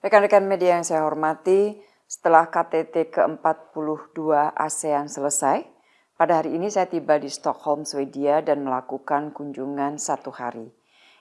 Rekan-rekan media yang saya hormati, setelah KTT ke-42 ASEAN selesai, pada hari ini saya tiba di Stockholm, Swedia dan melakukan kunjungan satu hari.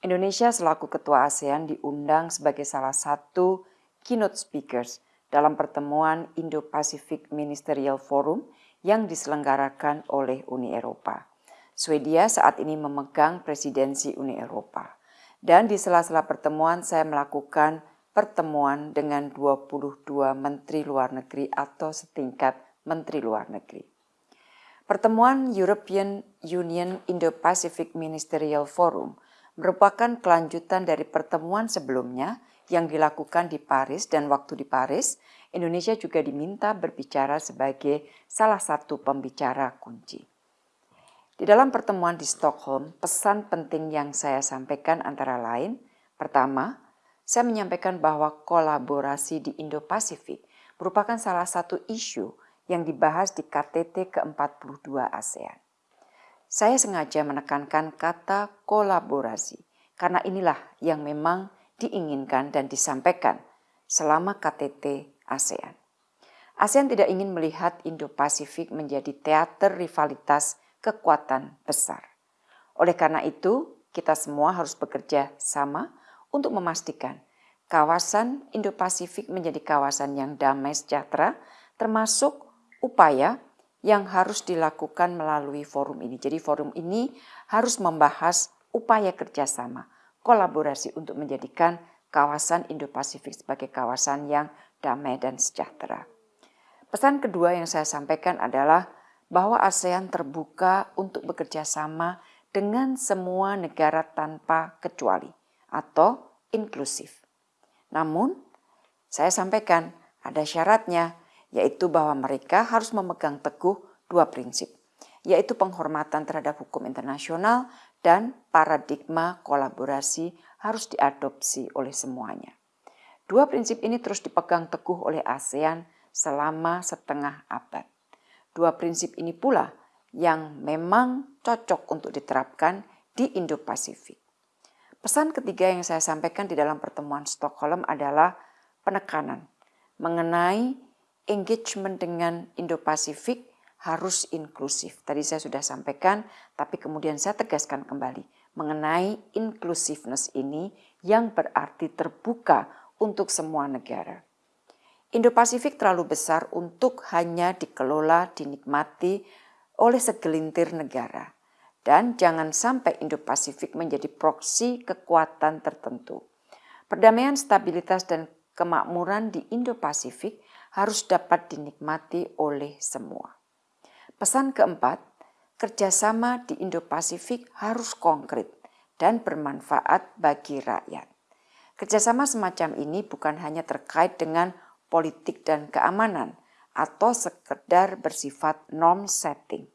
Indonesia selaku ketua ASEAN diundang sebagai salah satu keynote speakers dalam pertemuan Indo-Pacific Ministerial Forum yang diselenggarakan oleh Uni Eropa. Swedia saat ini memegang presidensi Uni Eropa. Dan di sela-sela pertemuan saya melakukan pertemuan dengan 22 menteri luar negeri atau setingkat menteri luar negeri. Pertemuan European Union Indo-Pacific Ministerial Forum merupakan kelanjutan dari pertemuan sebelumnya yang dilakukan di Paris dan waktu di Paris, Indonesia juga diminta berbicara sebagai salah satu pembicara kunci. Di dalam pertemuan di Stockholm, pesan penting yang saya sampaikan antara lain, pertama, saya menyampaikan bahwa kolaborasi di Indo-Pasifik merupakan salah satu isu yang dibahas di KTT ke-42 ASEAN. Saya sengaja menekankan kata kolaborasi karena inilah yang memang diinginkan dan disampaikan selama KTT ASEAN. ASEAN tidak ingin melihat Indo-Pasifik menjadi teater rivalitas kekuatan besar. Oleh karena itu, kita semua harus bekerja sama untuk memastikan kawasan Indo-Pasifik menjadi kawasan yang damai sejahtera, termasuk upaya yang harus dilakukan melalui forum ini. Jadi forum ini harus membahas upaya kerjasama, kolaborasi untuk menjadikan kawasan Indo-Pasifik sebagai kawasan yang damai dan sejahtera. Pesan kedua yang saya sampaikan adalah bahwa ASEAN terbuka untuk bekerja sama dengan semua negara tanpa kecuali atau inklusif. Namun, saya sampaikan ada syaratnya, yaitu bahwa mereka harus memegang teguh dua prinsip, yaitu penghormatan terhadap hukum internasional dan paradigma kolaborasi harus diadopsi oleh semuanya. Dua prinsip ini terus dipegang teguh oleh ASEAN selama setengah abad. Dua prinsip ini pula yang memang cocok untuk diterapkan di Indo-Pasifik. Pesan ketiga yang saya sampaikan di dalam pertemuan Stockholm adalah penekanan mengenai engagement dengan Indo-Pasifik harus inklusif. Tadi saya sudah sampaikan, tapi kemudian saya tegaskan kembali mengenai inclusiveness ini yang berarti terbuka untuk semua negara. Indo-Pasifik terlalu besar untuk hanya dikelola, dinikmati oleh segelintir negara dan jangan sampai Indo-Pasifik menjadi proksi kekuatan tertentu. Perdamaian, stabilitas, dan kemakmuran di Indo-Pasifik harus dapat dinikmati oleh semua. Pesan keempat, kerjasama di Indo-Pasifik harus konkret dan bermanfaat bagi rakyat. Kerjasama semacam ini bukan hanya terkait dengan politik dan keamanan atau sekedar bersifat norm setting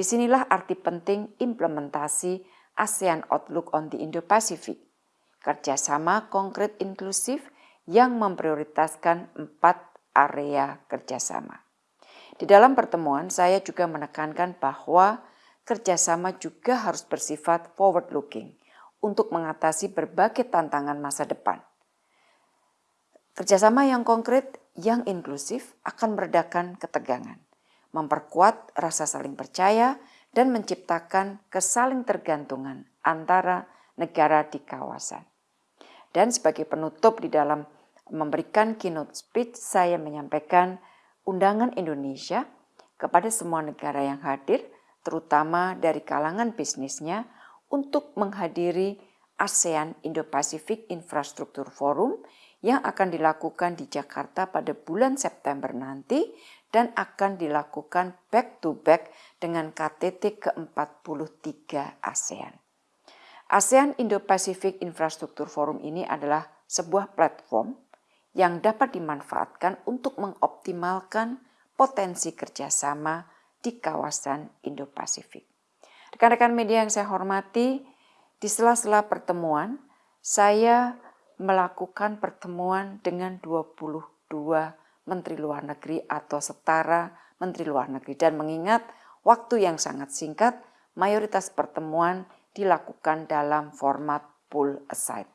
Di sinilah arti penting implementasi ASEAN Outlook on the Indo-Pacific, kerjasama konkret inklusif yang memprioritaskan empat area kerjasama. Di dalam pertemuan, saya juga menekankan bahwa kerjasama juga harus bersifat forward-looking untuk mengatasi berbagai tantangan masa depan. Kerjasama yang konkret, yang inklusif akan meredakan ketegangan memperkuat rasa saling percaya, dan menciptakan kesaling tergantungan antara negara di kawasan. Dan sebagai penutup di dalam memberikan keynote speech, saya menyampaikan undangan Indonesia kepada semua negara yang hadir, terutama dari kalangan bisnisnya, untuk menghadiri ASEAN Indo-Pacific Infrastructure Forum yang akan dilakukan di Jakarta pada bulan September nanti dan akan dilakukan back to back dengan KTT ke-43 ASEAN. ASEAN Indo-Pacific Infrastructure Forum ini adalah sebuah platform yang dapat dimanfaatkan untuk mengoptimalkan potensi kerjasama di kawasan Indo-Pasifik. Rekan-rekan media yang saya hormati, di sela-sela pertemuan, saya melakukan pertemuan dengan 22 Menteri Luar Negeri atau setara Menteri Luar Negeri. Dan mengingat waktu yang sangat singkat, mayoritas pertemuan dilakukan dalam format pull aside.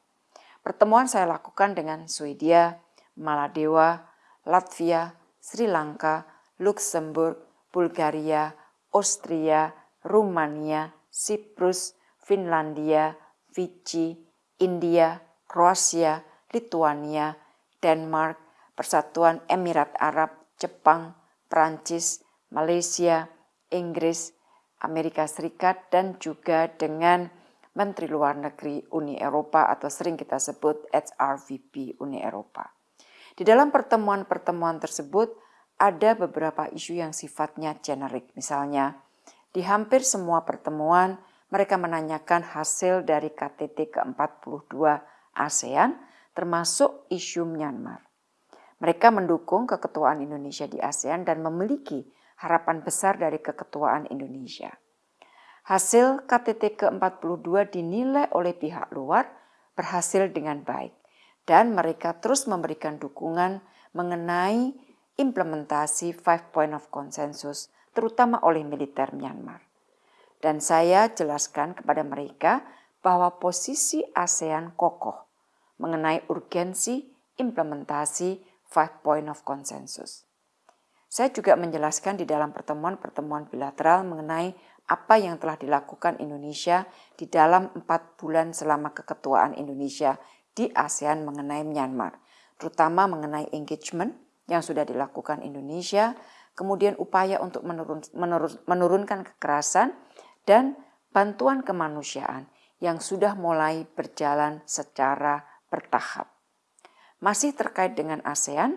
Pertemuan saya lakukan dengan Swedia, Maladewa, Latvia, Sri Lanka, Luxembourg, Bulgaria, Austria, Rumania, Siprus, Finlandia, Fiji, India, Kroasia, Lituania, Denmark, Persatuan Emirat Arab, Jepang, Prancis, Malaysia, Inggris, Amerika Serikat, dan juga dengan Menteri Luar Negeri Uni Eropa atau sering kita sebut HRVP Uni Eropa. Di dalam pertemuan-pertemuan tersebut ada beberapa isu yang sifatnya generik. Misalnya, di hampir semua pertemuan mereka menanyakan hasil dari KTT ke-42 ASEAN termasuk isu Myanmar. Mereka mendukung keketuaan Indonesia di ASEAN dan memiliki harapan besar dari keketuaan Indonesia. Hasil KTT ke-42 dinilai oleh pihak luar berhasil dengan baik dan mereka terus memberikan dukungan mengenai implementasi Five Point of Consensus terutama oleh militer Myanmar. Dan saya jelaskan kepada mereka bahwa posisi ASEAN kokoh mengenai urgensi implementasi Five Point of Consensus. Saya juga menjelaskan di dalam pertemuan-pertemuan bilateral mengenai apa yang telah dilakukan Indonesia di dalam empat bulan selama keketuaan Indonesia di ASEAN mengenai Myanmar, terutama mengenai engagement yang sudah dilakukan Indonesia, kemudian upaya untuk menurun, menurun, menurunkan kekerasan, dan bantuan kemanusiaan yang sudah mulai berjalan secara bertahap. Masih terkait dengan ASEAN,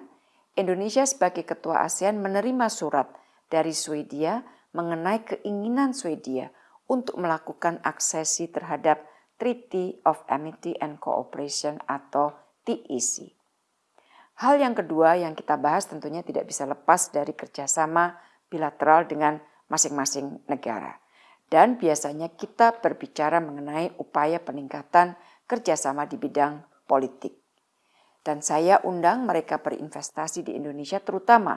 Indonesia sebagai ketua ASEAN menerima surat dari Swedia mengenai keinginan Swedia untuk melakukan aksesi terhadap Treaty of Amity and Cooperation atau TEC. Hal yang kedua yang kita bahas tentunya tidak bisa lepas dari kerjasama bilateral dengan masing-masing negara. Dan biasanya kita berbicara mengenai upaya peningkatan kerjasama di bidang politik. Dan saya undang mereka berinvestasi di Indonesia terutama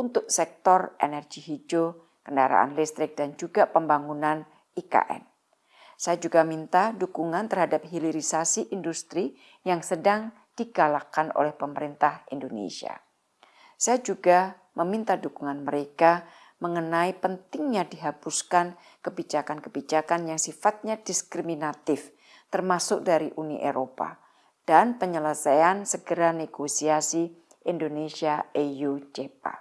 untuk sektor energi hijau, kendaraan listrik, dan juga pembangunan IKN. Saya juga minta dukungan terhadap hilirisasi industri yang sedang digalakkan oleh pemerintah Indonesia. Saya juga meminta dukungan mereka mengenai pentingnya dihapuskan kebijakan-kebijakan yang sifatnya diskriminatif, termasuk dari Uni Eropa, dan penyelesaian segera negosiasi Indonesia-EU-JEPA.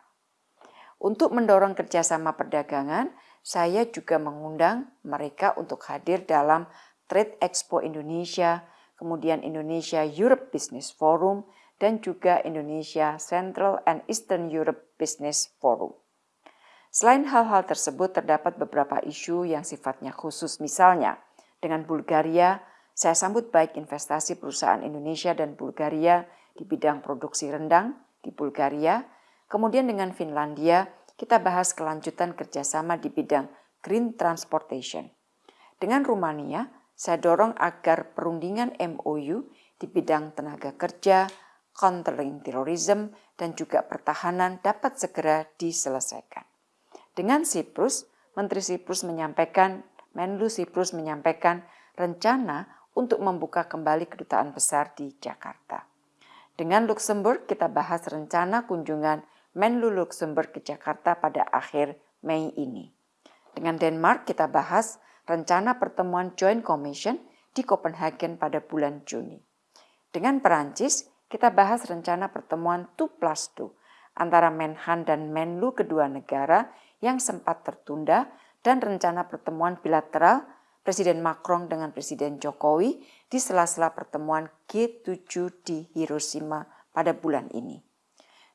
Untuk mendorong kerjasama perdagangan, saya juga mengundang mereka untuk hadir dalam Trade Expo Indonesia, kemudian Indonesia Europe Business Forum, dan juga Indonesia Central and Eastern Europe Business Forum. Selain hal-hal tersebut, terdapat beberapa isu yang sifatnya khusus. Misalnya, dengan Bulgaria, saya sambut baik investasi perusahaan Indonesia dan Bulgaria di bidang produksi rendang di Bulgaria, Kemudian dengan Finlandia, kita bahas kelanjutan kerjasama di bidang green transportation. Dengan Rumania, saya dorong agar perundingan MOU di bidang tenaga kerja, countering terrorism, dan juga pertahanan dapat segera diselesaikan. Dengan Siprus, Menteri Siprus menyampaikan, Menlu Siprus menyampaikan rencana untuk membuka kembali kedutaan besar di Jakarta. Dengan Luxembourg, kita bahas rencana kunjungan Menlu Luxembourg ke Jakarta pada akhir Mei ini. Dengan Denmark kita bahas rencana pertemuan Joint Commission di Copenhagen pada bulan Juni. Dengan Perancis, kita bahas rencana pertemuan 2 plus 2 antara Menhan dan Menlu kedua negara yang sempat tertunda dan rencana pertemuan bilateral Presiden Macron dengan Presiden Jokowi di sela-sela pertemuan G7 di Hiroshima pada bulan ini.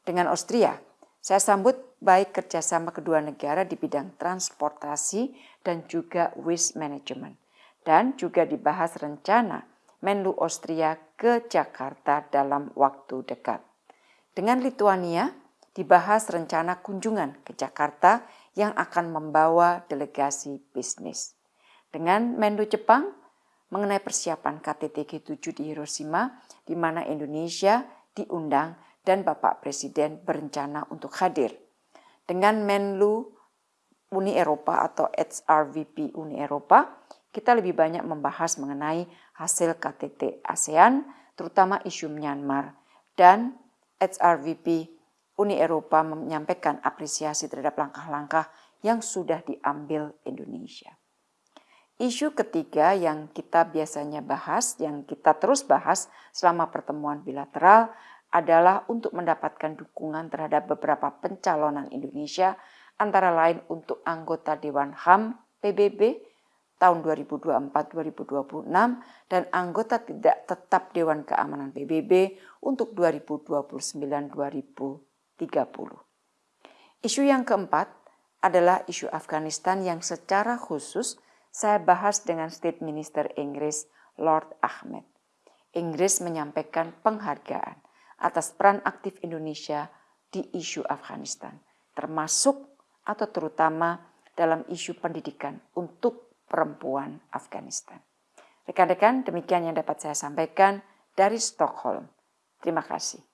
Dengan Austria, saya sambut baik kerjasama kedua negara di bidang transportasi dan juga waste management. Dan juga dibahas rencana Menlu Austria ke Jakarta dalam waktu dekat. Dengan Lituania, dibahas rencana kunjungan ke Jakarta yang akan membawa delegasi bisnis. Dengan Menlu Jepang, mengenai persiapan KTT G7 di Hiroshima, di mana Indonesia diundang dan Bapak Presiden berencana untuk hadir. Dengan Menlu Uni Eropa atau HRVP Uni Eropa, kita lebih banyak membahas mengenai hasil KTT ASEAN, terutama isu Myanmar, dan HRVP Uni Eropa menyampaikan apresiasi terhadap langkah-langkah yang sudah diambil Indonesia. Isu ketiga yang kita biasanya bahas, yang kita terus bahas selama pertemuan bilateral adalah untuk mendapatkan dukungan terhadap beberapa pencalonan Indonesia, antara lain untuk anggota Dewan HAM PBB tahun 2024-2026 dan anggota tidak tetap Dewan Keamanan PBB untuk 2029-2030. Isu yang keempat adalah isu Afghanistan yang secara khusus saya bahas dengan State Minister Inggris Lord Ahmed. Inggris menyampaikan penghargaan atas peran aktif Indonesia di isu Afghanistan, termasuk atau terutama dalam isu pendidikan untuk perempuan Afghanistan. Rekan-rekan, demikian yang dapat saya sampaikan dari Stockholm. Terima kasih.